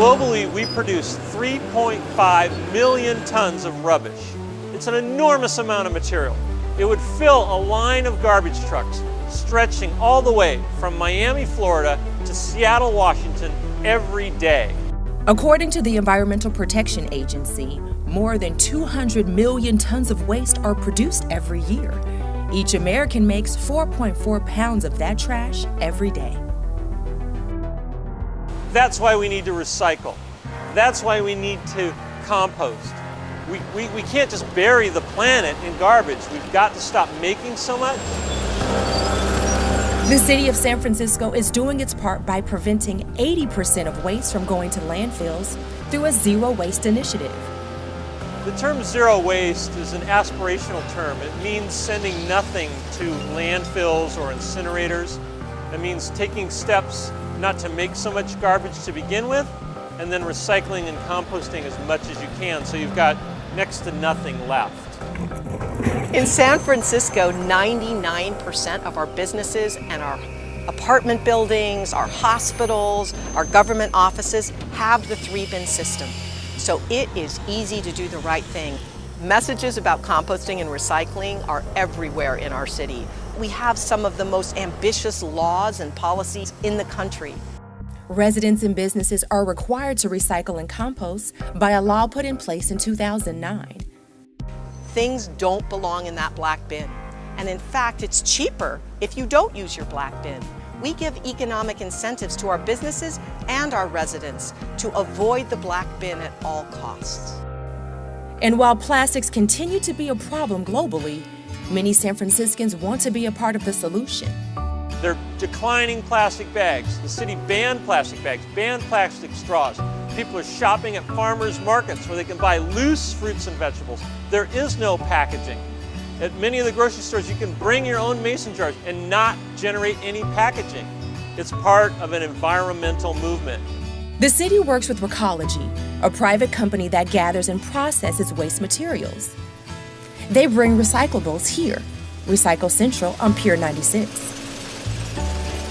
Globally, we produce 3.5 million tons of rubbish. It's an enormous amount of material. It would fill a line of garbage trucks stretching all the way from Miami, Florida to Seattle, Washington every day. According to the Environmental Protection Agency, more than 200 million tons of waste are produced every year. Each American makes 4.4 pounds of that trash every day. That's why we need to recycle. That's why we need to compost. We, we, we can't just bury the planet in garbage. We've got to stop making so much. The city of San Francisco is doing its part by preventing 80% of waste from going to landfills through a zero waste initiative. The term zero waste is an aspirational term. It means sending nothing to landfills or incinerators. It means taking steps not to make so much garbage to begin with, and then recycling and composting as much as you can so you've got next to nothing left. In San Francisco, 99% of our businesses and our apartment buildings, our hospitals, our government offices have the three bin system. So it is easy to do the right thing. Messages about composting and recycling are everywhere in our city. We have some of the most ambitious laws and policies in the country. Residents and businesses are required to recycle and compost by a law put in place in 2009. Things don't belong in that black bin. And in fact, it's cheaper if you don't use your black bin. We give economic incentives to our businesses and our residents to avoid the black bin at all costs. And while plastics continue to be a problem globally, many San Franciscans want to be a part of the solution. They're declining plastic bags. The city banned plastic bags, banned plastic straws. People are shopping at farmers markets where they can buy loose fruits and vegetables. There is no packaging. At many of the grocery stores, you can bring your own mason jars and not generate any packaging. It's part of an environmental movement. The city works with Recology, a private company that gathers and processes waste materials. They bring recyclables here, Recycle Central on Pier 96.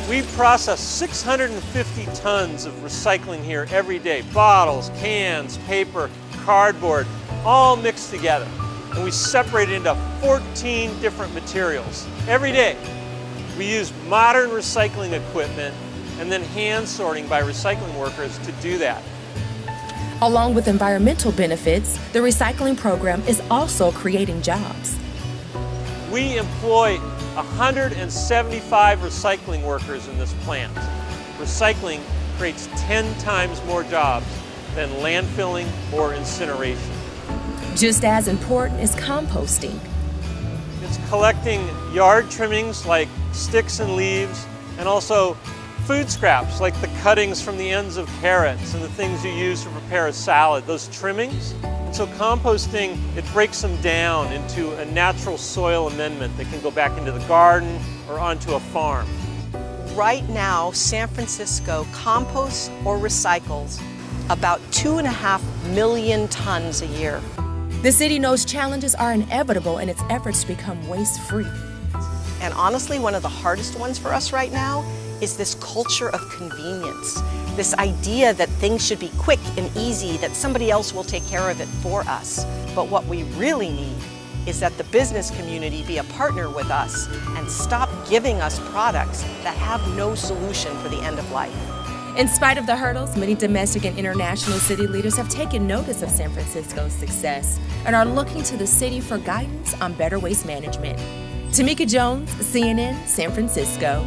We process 650 tons of recycling here every day. Bottles, cans, paper, cardboard, all mixed together. And we separate it into 14 different materials every day. We use modern recycling equipment and then hand sorting by recycling workers to do that. Along with environmental benefits, the recycling program is also creating jobs. We employ 175 recycling workers in this plant. Recycling creates 10 times more jobs than landfilling or incineration. Just as important is composting. It's collecting yard trimmings like sticks and leaves and also food scraps like the cuttings from the ends of carrots and the things you use to prepare a salad, those trimmings. And so composting, it breaks them down into a natural soil amendment that can go back into the garden or onto a farm. Right now, San Francisco composts or recycles about two and a half million tons a year. The city knows challenges are inevitable in its efforts to become waste-free. And honestly, one of the hardest ones for us right now is this culture of convenience. This idea that things should be quick and easy, that somebody else will take care of it for us. But what we really need is that the business community be a partner with us and stop giving us products that have no solution for the end of life. In spite of the hurdles, many domestic and international city leaders have taken notice of San Francisco's success and are looking to the city for guidance on better waste management. Tamika Jones, CNN, San Francisco.